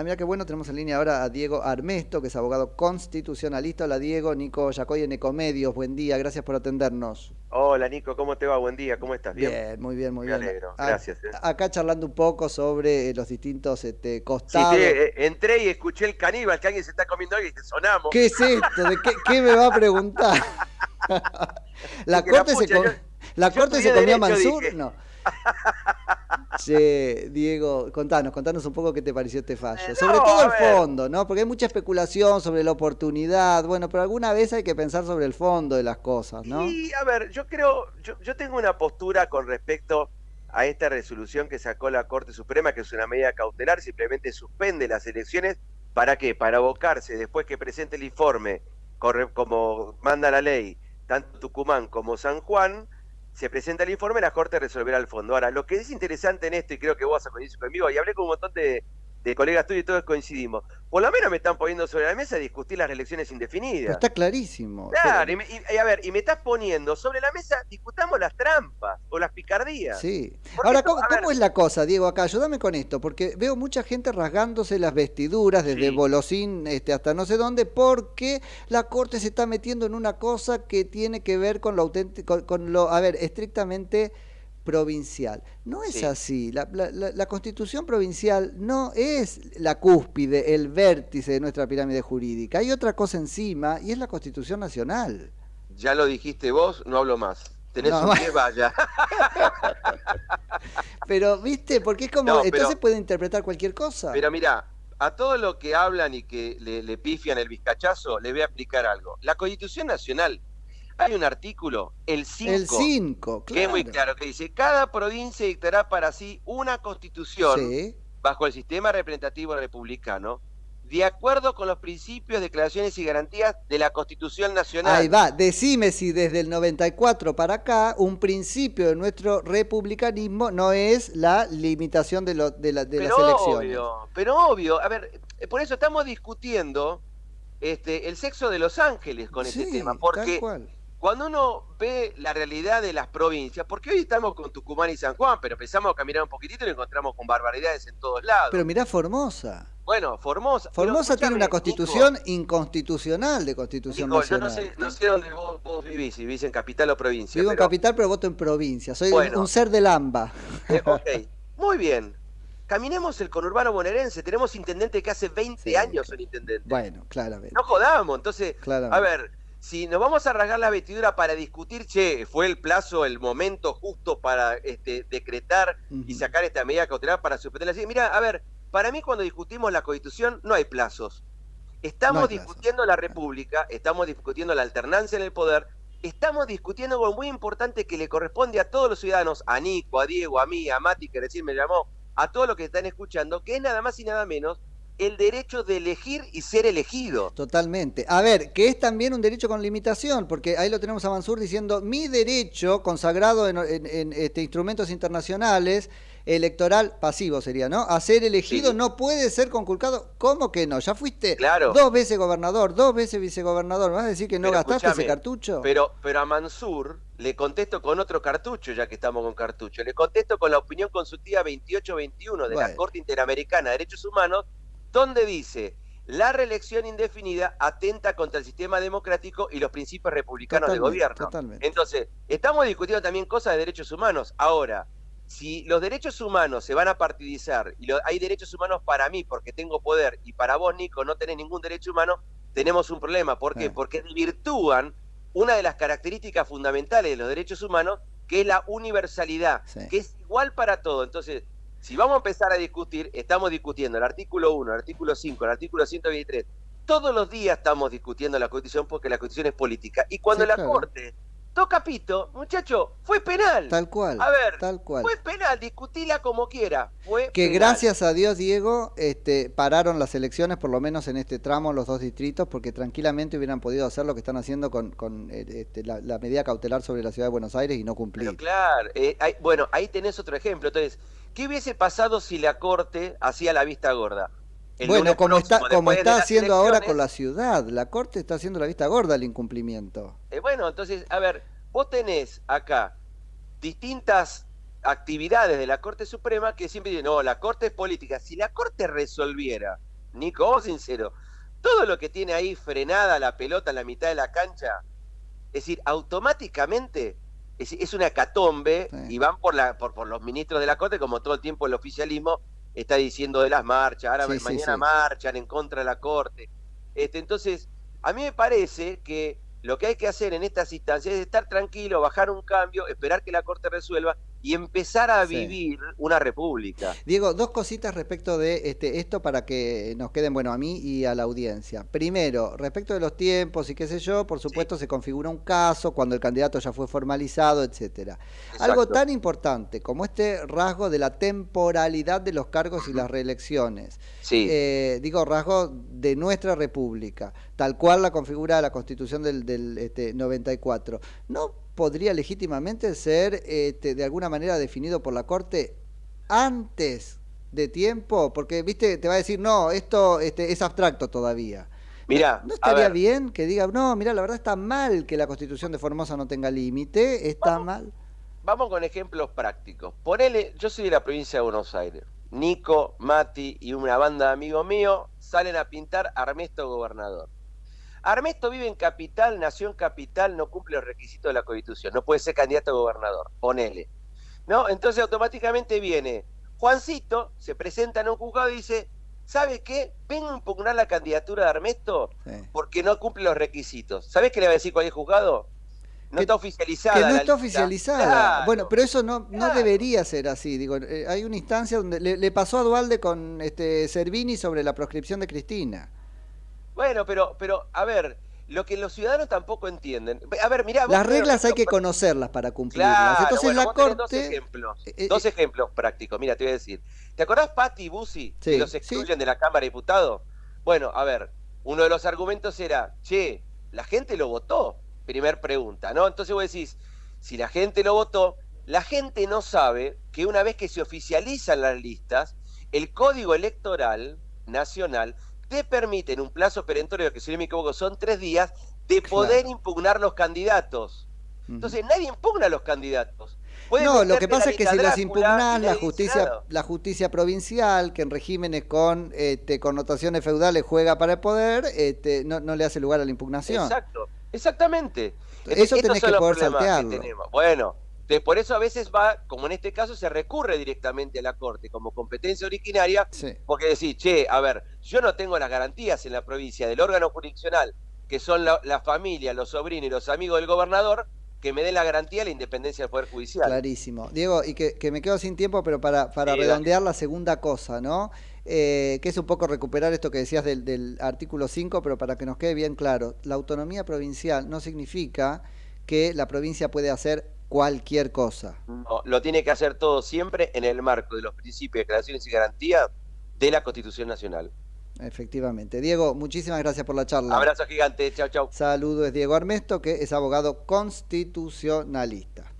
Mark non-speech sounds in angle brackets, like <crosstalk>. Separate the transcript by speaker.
Speaker 1: Ah, mira qué bueno, tenemos en línea ahora a Diego Armesto, que es abogado constitucionalista. Hola Diego, Nico Yacoy en Ecomedios, buen día, gracias por atendernos.
Speaker 2: Hola Nico, ¿cómo te va? Buen día, ¿cómo estás?
Speaker 1: Bien, muy bien, muy
Speaker 2: Me
Speaker 1: bien.
Speaker 2: alegro,
Speaker 1: A-
Speaker 2: gracias. eh.
Speaker 1: Acá charlando un poco sobre eh, los distintos este, costados.
Speaker 2: sí, eh, entré y escuché el caníbal, que alguien se está comiendo y dije, sonamos.
Speaker 1: ¿Qué es esto? ¿De qué, qué me va a preguntar? <laughs> ¿La corte se, com-
Speaker 2: yo-
Speaker 1: ¿la
Speaker 2: yo
Speaker 1: corte se
Speaker 2: estudié
Speaker 1: comió a
Speaker 2: Derecho,
Speaker 1: Mansur?
Speaker 2: dije.
Speaker 1: No. <laughs> Che, Diego, contanos, contanos un poco qué te pareció este fallo.
Speaker 2: Eh,
Speaker 1: sobre
Speaker 2: no,
Speaker 1: todo el fondo, ¿no? Porque hay mucha especulación sobre la oportunidad. Bueno, pero alguna vez hay que pensar sobre el fondo de las cosas, ¿no?
Speaker 2: Y a ver, yo creo, yo, yo tengo una postura con respecto a esta resolución que sacó la Corte Suprema, que es una medida cautelar, simplemente suspende las elecciones. ¿Para qué? Para abocarse, después que presente el informe, corre- como manda la ley, tanto Tucumán como San Juan, se presenta el informe, la Corte resolverá el fondo. Ahora, lo que es interesante en esto, y creo que vos a coincidir conmigo, y hablé con un montón de, de colegas tuyos y todos coincidimos, por lo menos me están poniendo sobre la mesa discutir las elecciones
Speaker 1: Pero
Speaker 2: indefinidas.
Speaker 1: está clarísimo.
Speaker 2: Claro,
Speaker 1: Pero-
Speaker 2: y, me- y- a ver, y me estás poniendo sobre la mesa, discutamos las trampas o las picardías.
Speaker 1: Sí.
Speaker 2: Porque
Speaker 1: Ahora,
Speaker 2: esto,
Speaker 1: ¿cómo, es la cosa, Diego? Acá, ayúdame con esto, porque veo mucha gente rasgándose las vestiduras desde
Speaker 2: Sí.
Speaker 1: Bolosín este, hasta no sé dónde, porque la Corte se está metiendo en una cosa que tiene que ver con lo auténtico, con lo, a ver, estrictamente provincial. No es
Speaker 2: Sí.
Speaker 1: así. La, la- la- la constitución provincial no es la cúspide, el vértice de nuestra pirámide jurídica. Hay otra cosa encima y es la constitución nacional.
Speaker 2: Ya lo dijiste vos, no hablo más. Tenés
Speaker 1: No,
Speaker 2: un <laughs> pie, vaya. <laughs>
Speaker 1: Pero, ¿viste? Porque es como,
Speaker 2: No, pero-
Speaker 1: entonces puede interpretar cualquier cosa.
Speaker 2: Pero mira, a todo lo que hablan y que le, le pifian el vizcachazo, le voy a explicar algo. La Constitución Nacional, hay un artículo, el 5,
Speaker 1: El 5,
Speaker 2: que es muy claro, que dice, cada provincia dictará para sí una constitución
Speaker 1: Sí.
Speaker 2: bajo el sistema representativo republicano, de acuerdo con los principios, declaraciones y garantías de la Constitución Nacional.
Speaker 1: Ahí va, decime si desde el 94 para acá un principio de nuestro republicanismo no es la limitación de, lo- de, la- de las elecciones.
Speaker 2: obvio, pero obvio, a ver, eh, por eso estamos discutiendo este, el sexo de los ángeles con este tema, porque. Cuando uno ve la realidad de las provincias, porque hoy estamos con Tucumán y San Juan, pero empezamos a caminar un poquitito y nos encontramos con barbaridades en todos lados.
Speaker 1: Pero mirá Formosa.
Speaker 2: bueno, Formosa.
Speaker 1: Formosa tiene una constitución inconstitucional de constitución
Speaker 2: Nico, Nico, yo
Speaker 1: nacional.
Speaker 2: no sé, no sé dónde vos, vos vivís, si vivís en capital o provincia.
Speaker 1: Vivo en
Speaker 2: pero-
Speaker 1: capital, pero voto en provincia. Soy un-
Speaker 2: Bueno.
Speaker 1: un ser del AMBA.
Speaker 2: Eh, ok, muy bien. Caminemos el conurbano bonaerense. Tenemos intendentes que hace 20
Speaker 1: Sí,
Speaker 2: años son intendentes.
Speaker 1: Bueno, claramente.
Speaker 2: No jodamos. Entonces,
Speaker 1: claramente.
Speaker 2: a ver, si nos vamos a rasgar la vestidura para discutir, che, fue el plazo, el momento justo para este, decretar y sacar esta medida cautelar para suspender la Mira, a ver, para mí cuando discutimos la constitución no hay plazos. Estamos
Speaker 1: No hay plazos.
Speaker 2: discutiendo la república, estamos discutiendo la alternancia en el poder, estamos discutiendo algo muy importante que le corresponde a todos los ciudadanos, a Nico, a Diego, a mí, a Mati, que recién me llamó, a todos los que están escuchando, que es nada más y nada menos el derecho de elegir y ser elegido.
Speaker 1: Totalmente. A ver, que es también un derecho con limitación, porque ahí lo tenemos a Mansur diciendo, mi derecho consagrado en, en- en, este, instrumentos internacionales, electoral pasivo sería, ¿no? A ser elegido
Speaker 2: Sí.
Speaker 1: no puede ser conculcado. ¿Cómo que no? Ya fuiste
Speaker 2: Claro.
Speaker 1: dos veces gobernador, dos veces vicegobernador. ¿Me vas a decir que no
Speaker 2: Pero
Speaker 1: gastaste ese cartucho?
Speaker 2: Pero, pero a Mansur le contesto con otro cartucho, ya que estamos con cartucho. Le contesto con la opinión consultiva 2821 de la. Corte Interamericana de Derechos Humanos, donde dice la reelección indefinida atenta contra el sistema democrático y los principios republicanos de gobierno.
Speaker 1: totalmente.
Speaker 2: Entonces, estamos discutiendo también cosas de derechos humanos. Ahora, si los derechos humanos se van a partidizar y lo- hay derechos humanos para mí porque tengo poder y para vos, Nico, no tenés ningún derecho humano, tenemos un problema. ¿Por qué?
Speaker 1: Eh.
Speaker 2: Porque desvirtúan una de las características fundamentales de los derechos humanos, que es la universalidad,
Speaker 1: Sí.
Speaker 2: que es igual para todo. Entonces, si vamos a empezar a discutir, estamos discutiendo el artículo 1, el artículo 5, el artículo 123. Todos los días estamos discutiendo la Constitución porque la Constitución es política. Y cuando
Speaker 1: Sí,
Speaker 2: la
Speaker 1: claro.
Speaker 2: Corte toca pito, muchacho, fue penal.
Speaker 1: Tal cual.
Speaker 2: A ver,
Speaker 1: tal cual.
Speaker 2: Fue penal, discutila como quiera. Fue
Speaker 1: Que
Speaker 2: penal.
Speaker 1: gracias a Dios, Diego, este, pararon las elecciones, por lo menos en este tramo, los dos distritos, porque tranquilamente hubieran podido hacer lo que están haciendo con, con, eh, este, la, la medida cautelar sobre la ciudad de Buenos Aires y no cumplir.
Speaker 2: Pero claro, eh, hay- bueno, ahí tenés otro ejemplo. Entonces, ¿qué hubiese pasado si la Corte hacía la vista gorda? El
Speaker 1: bueno, como está, como está haciendo ahora con la ciudad, la Corte está haciendo la vista gorda al incumplimiento.
Speaker 2: eh, bueno, entonces, a ver, vos tenés acá distintas actividades de la Corte Suprema que siempre dicen, no, la Corte es política. Si la Corte resolviera Nico, vos sincero, todo lo que tiene ahí frenada la pelota en la mitad de la cancha, es decir, automáticamente es, una catombe y van por, la, por, por los ministros de la Corte, como todo el tiempo el oficialismo está diciendo de las marchas, ahora mañana marchan en contra de la Corte. Este, entonces, a mí me parece que lo que hay que hacer en estas instancias es estar tranquilo, bajar un cambio, esperar que la Corte resuelva y empezar a vivir una república.
Speaker 1: Diego, dos cositas respecto de este, esto para que nos queden, bueno, a mí y a la audiencia. Primero, respecto de los tiempos y qué sé yo, por supuesto se configura un caso cuando el candidato ya fue formalizado, etcétera. Algo tan importante como este rasgo de la temporalidad de los cargos y las reelecciones. Sí. Eh, digo, rasgo de nuestra república, tal cual la configura la constitución del, del este, 94. No podría legítimamente ser este, de alguna manera definido por la Corte antes de tiempo? Porque, viste, te va a decir, no, esto este, es abstracto todavía. Mira, ¿no estaría bien que diga, no, mira, la verdad está mal que la Constitución de Formosa no tenga límite, está mal?
Speaker 2: Vamos con ejemplos prácticos. Ponele, yo soy de la provincia de Buenos Aires. Nico, Mati y una banda de amigos míos salen a pintar Armesto Gobernador. Armesto vive en capital, nació en capital, no cumple los requisitos de la Constitución, no puede ser candidato a gobernador, ponele. ¿No? Entonces automáticamente viene Juancito, se presenta en un juzgado y dice, ¿sabe qué? Vengo a impugnar la candidatura de Armesto porque no cumple los requisitos. ¿Sabes qué le va a decir es juzgado? No está oficializada.
Speaker 1: Que no está oficializada. Bueno, pero eso no, no debería ser así. Digo, eh, hay una instancia donde le, pasó a Dualde con este Servini sobre la proscripción de Cristina.
Speaker 2: Bueno, pero, pero, a ver, lo que los ciudadanos tampoco entienden. A ver, mirá.
Speaker 1: Las reglas hay que conocerlas para cumplirlas. Entonces la Corte.
Speaker 2: Dos ejemplos, eh, eh, dos ejemplos prácticos. Mira, te voy a decir. ¿Te acordás Patti y Bussi? que los excluyen de la Cámara de Diputados. Bueno, a ver, uno de los argumentos era, che, la gente lo votó. Primer pregunta, ¿no? Entonces vos decís, si la gente lo votó, la gente no sabe que una vez que se oficializan las listas, el código electoral nacional te permiten un plazo perentorio, que si no me equivoco son tres días, de poder impugnar los candidatos. Entonces nadie impugna a los candidatos.
Speaker 1: no, lo que pasa es que si los impugnás, la justicia, la justicia provincial, que en regímenes con este, connotaciones feudales juega para el poder, este, no, le hace lugar a la impugnación.
Speaker 2: Exacto, exactamente.
Speaker 1: Eso tenés que poder saltearlo.
Speaker 2: bueno, por eso a veces va, como en este caso, se recurre directamente a la Corte como competencia originaria, porque decís, che, a ver, yo no tengo las garantías en la provincia del órgano jurisdiccional, que son la, familia, los sobrinos y los amigos del gobernador, que me den la garantía de la independencia del Poder Judicial.
Speaker 1: Clarísimo. Diego, y que, me quedo sin tiempo, pero para, para redondear la segunda cosa, ¿no? Eh, que es un poco recuperar esto que decías del, del artículo 5, pero para que nos quede bien claro, la autonomía provincial no significa que la provincia puede hacer cualquier cosa.
Speaker 2: No, lo tiene que hacer todo siempre en el marco de los principios, declaraciones y garantías de la Constitución Nacional.
Speaker 1: Efectivamente. Diego, muchísimas gracias por la charla.
Speaker 2: Abrazo gigante, chao, chao.
Speaker 1: Saludo, es Diego Armesto, que es abogado constitucionalista.